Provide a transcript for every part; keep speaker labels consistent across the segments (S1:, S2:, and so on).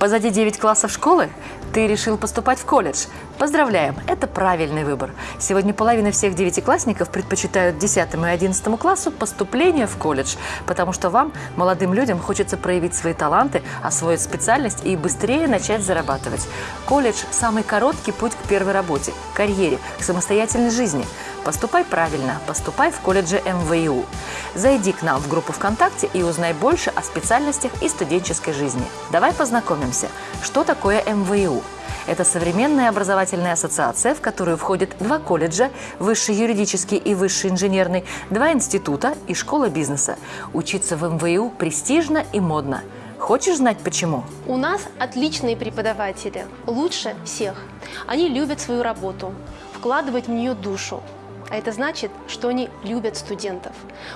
S1: Позади 9 классов школы? Ты решил поступать в колледж? Поздравляем, это правильный выбор. Сегодня половина всех девятиклассников предпочитают 10 и 11 классу поступление в колледж, потому что вам, молодым людям, хочется проявить свои таланты, освоить специальность и быстрее начать зарабатывать. Колледж – самый короткий путь к первой работе, карьере, к самостоятельной жизни. Поступай правильно, поступай в колледже МВИУ. Зайди к нам в группу ВКонтакте и узнай больше о специальностях и студенческой жизни. Давай познакомимся. Что такое МВИУ? Это современная образовательная ассоциация, в которую входят два колледжа, высший юридический и высший инженерный, два института и школа бизнеса. Учиться в МВИУ престижно и модно. Хочешь знать почему?
S2: У нас отличные преподаватели, лучше всех. Они любят свою работу, вкладывают в нее душу. А это значит, что они любят студентов,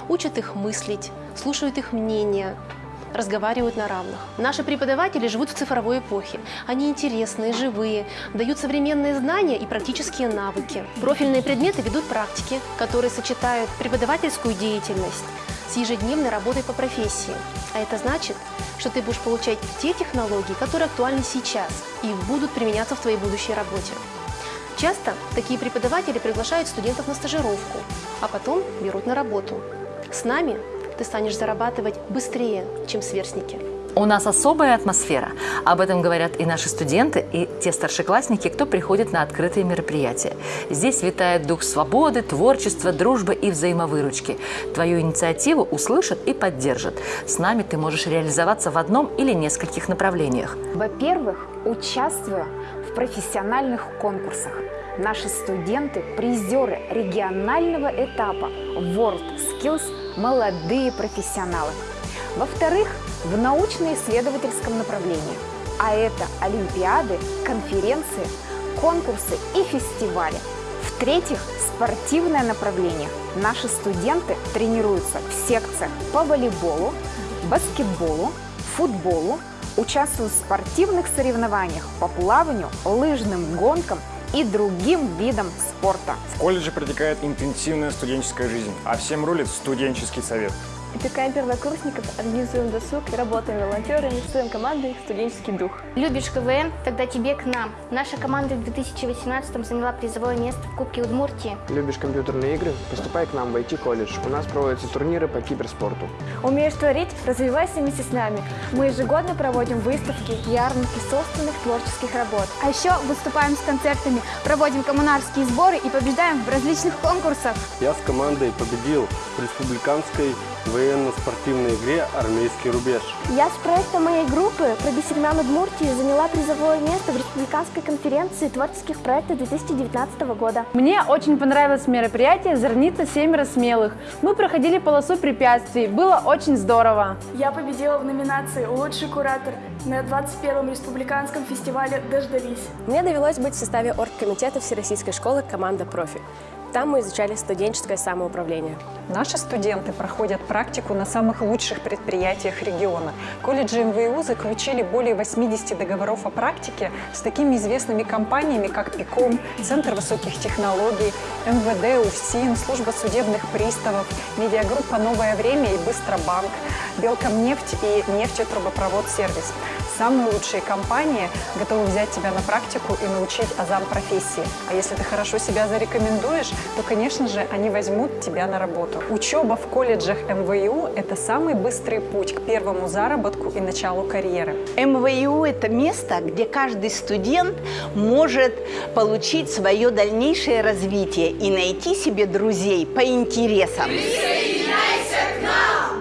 S2: учат их мыслить, слушают их мнения, разговаривают на равных. Наши преподаватели живут в цифровой эпохе. Они интересные, живые, дают современные знания и практические навыки. Профильные предметы ведут практики, которые сочетают преподавательскую деятельность с ежедневной работой по профессии. А это значит, что ты будешь получать те технологии, которые актуальны сейчас и будут применяться в твоей будущей работе. Часто такие преподаватели приглашают студентов на стажировку, а потом берут на работу. С нами ты станешь зарабатывать быстрее, чем сверстники.
S1: У нас особая атмосфера. Об этом говорят и наши студенты, и те старшеклассники, кто приходит на открытые мероприятия. Здесь витает дух свободы, творчества, дружбы и взаимовыручки. Твою инициативу услышат и поддержат. С нами ты можешь реализоваться в одном или нескольких направлениях.
S3: Во-первых, участвуя в профессиональных конкурсах. Наши студенты – призеры регионального этапа World Skills «Молодые профессионалы». Во-вторых, в научно-исследовательском направлении. А это олимпиады, конференции, конкурсы и фестивали. В-третьих, спортивное направление. Наши студенты тренируются в секциях по волейболу, баскетболу, футболу, участвуют в спортивных соревнованиях по плаванию, лыжным гонкам и другим видам спорта.
S4: В колледже протекает интенсивная студенческая жизнь, а всем рулит студенческий совет.
S5: Опекаем первокурсников, организуем досуг, работаем волонтерами, строим командой «Студенческий дух».
S6: Любишь КВН? Тогда тебе к нам. Наша команда в 2018 заняла призовое место в Кубке Удмуртии.
S7: Любишь компьютерные игры? Поступай к нам в IT-колледж. У нас проводятся турниры по киберспорту.
S5: Умеешь творить? Развивайся вместе с нами. Мы ежегодно проводим выставки, ярмарки собственных творческих работ.
S8: А еще выступаем с концертами, проводим коммунарские сборы и побеждаем в различных конкурсах.
S9: Я с командой победил в республиканской военно-спортивной игре «Армейский рубеж».
S10: Я с проектом моей группы про Бисермян Удмуртии заняла призовое место в республиканской конференции творческих проектов 2019 года.
S11: Мне очень понравилось мероприятие «Зерница семеро смелых». Мы проходили полосу препятствий, было очень здорово.
S12: Я победила в номинации «Лучший куратор» на 21-м республиканском фестивале «Дождались».
S13: Мне довелось быть в составе оргкомитета Всероссийской школы «Команда профи». Там мы изучали студенческое самоуправление.
S14: Наши студенты проходят практику на самых лучших предприятиях региона. Колледжи МВУ заключили более 80 договоров о практике с такими известными компаниями, как ПИКОМ, Центр высоких технологий, МВД, УФСИН, Служба судебных приставов, медиагруппа «Новое время» и «Быстробанк», Белкомнефть и нефтетрубопровод «Сервис». Самые лучшие компании готовы взять тебя на практику и научить азам профессии. А если ты хорошо себя зарекомендуешь, то, конечно же, они возьмут тебя на работу. Учеба в колледжах МВУ – это самый быстрый путь к первому заработку и началу карьеры.
S15: МВУ – это место, где каждый студент может получить свое дальнейшее развитие и найти себе друзей по интересам.
S16: Присоединяйся к нам!